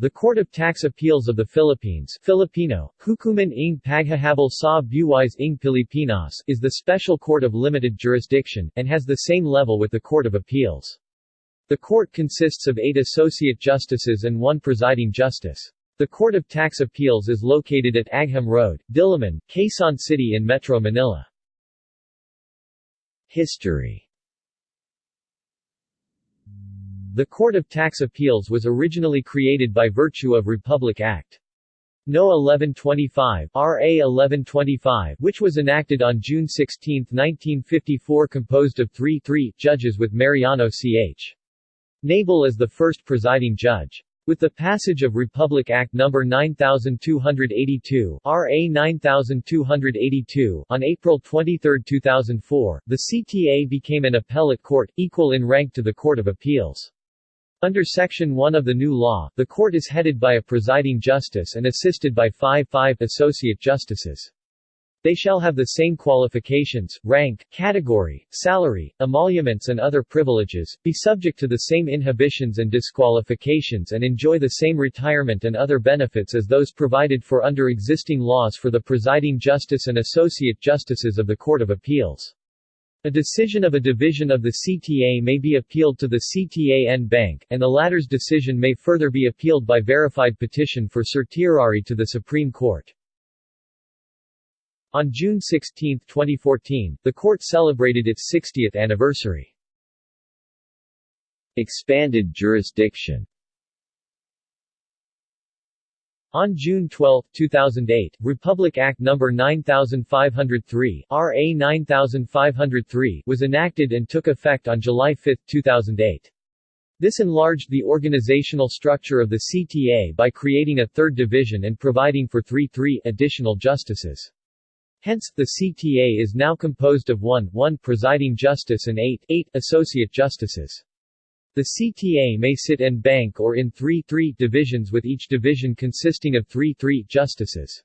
The Court of Tax Appeals of the Philippines Filipino, Hukuman ng Paghahabol sa Buwis ng Pilipinas is the special court of limited jurisdiction, and has the same level with the Court of Appeals. The court consists of eight associate justices and one presiding justice. The Court of Tax Appeals is located at Agham Road, Diliman, Quezon City in Metro Manila. History The Court of Tax Appeals was originally created by virtue of Republic Act. No. 1125 RA 1125 which was enacted on June 16, 1954 composed of three three judges with Mariano Ch. Nabal as the first presiding judge. With the passage of Republic Act No. 9282 RA 9282 on April 23, 2004, the CTA became an appellate court, equal in rank to the Court of Appeals. Under Section 1 of the new law, the court is headed by a presiding justice and assisted by five five associate justices. They shall have the same qualifications, rank, category, salary, emoluments and other privileges, be subject to the same inhibitions and disqualifications and enjoy the same retirement and other benefits as those provided for under existing laws for the presiding justice and associate justices of the Court of Appeals. A decision of a division of the CTA may be appealed to the CTA en banc, and the latter's decision may further be appealed by verified petition for certiorari to the Supreme Court. On June 16, 2014, the court celebrated its 60th anniversary. Expanded jurisdiction on June 12, 2008, Republic Act No. 9503 RA 9503 was enacted and took effect on July 5, 2008. This enlarged the organizational structure of the CTA by creating a third division and providing for three three additional justices. Hence, the CTA is now composed of one, one presiding justice and eight, eight associate justices. The CTA may sit en banc or in 3-3 divisions with each division consisting of 3-3 justices.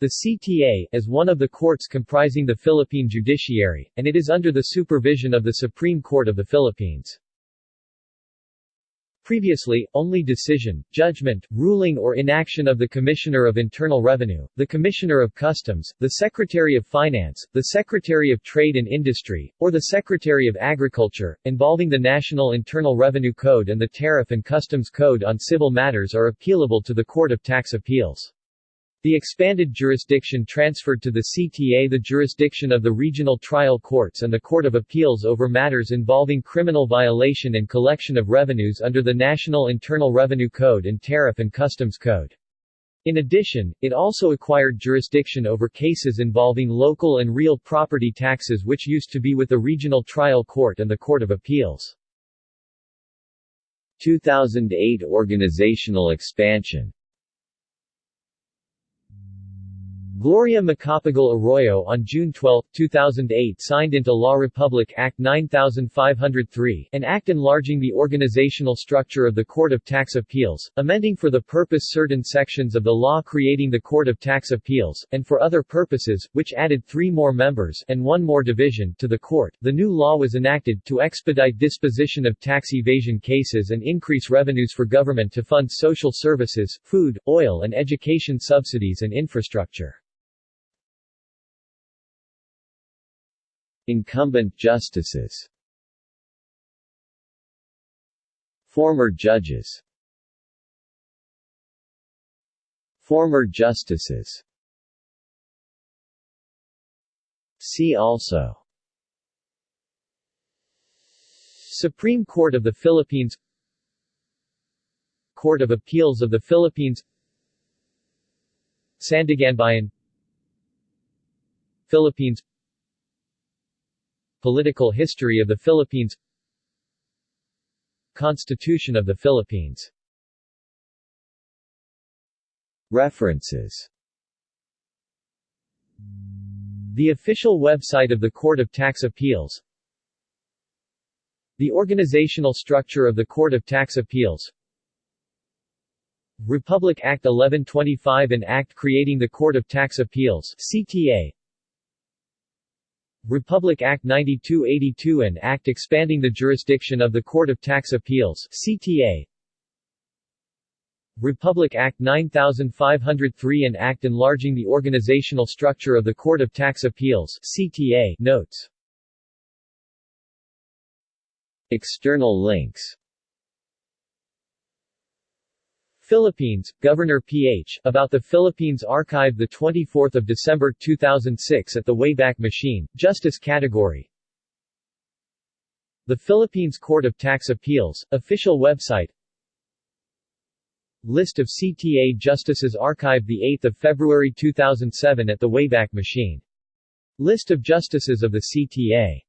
The CTA, is one of the courts comprising the Philippine judiciary, and it is under the supervision of the Supreme Court of the Philippines. Previously, only decision, judgment, ruling or inaction of the Commissioner of Internal Revenue, the Commissioner of Customs, the Secretary of Finance, the Secretary of Trade and Industry, or the Secretary of Agriculture, involving the National Internal Revenue Code and the Tariff and Customs Code on civil matters are appealable to the Court of Tax Appeals. The expanded jurisdiction transferred to the CTA the jurisdiction of the regional trial courts and the Court of Appeals over matters involving criminal violation and collection of revenues under the National Internal Revenue Code and Tariff and Customs Code. In addition, it also acquired jurisdiction over cases involving local and real property taxes which used to be with the Regional Trial Court and the Court of Appeals. 2008 organizational expansion Gloria Macapagal Arroyo on June 12, 2008 signed into law Republic Act 9503, an act enlarging the organizational structure of the Court of Tax Appeals, amending for the purpose certain sections of the law creating the Court of Tax Appeals, and for other purposes, which added three more members and one more division to the court. The new law was enacted to expedite disposition of tax evasion cases and increase revenues for government to fund social services, food, oil and education subsidies and infrastructure. Incumbent justices. Former judges. Former justices. See also. Supreme Court of the Philippines. Court of Appeals of the Philippines. Sandiganbayan. Philippines Political history of the Philippines. Constitution of the Philippines. References. The official website of the Court of Tax Appeals. The organizational structure of the Court of Tax Appeals. Republic Act 1125 and Act creating the Court of Tax Appeals CTA Republic Act 9282 and Act expanding the jurisdiction of the Court of Tax Appeals CTA Republic Act 9503 and Act enlarging the organizational structure of the Court of Tax Appeals CTA notes. External links Philippines, Governor Ph. About the Philippines Archive 24 December 2006 at the Wayback Machine, Justice Category The Philippines Court of Tax Appeals, official website List of CTA Justices Archive 8 February 2007 at the Wayback Machine. List of Justices of the CTA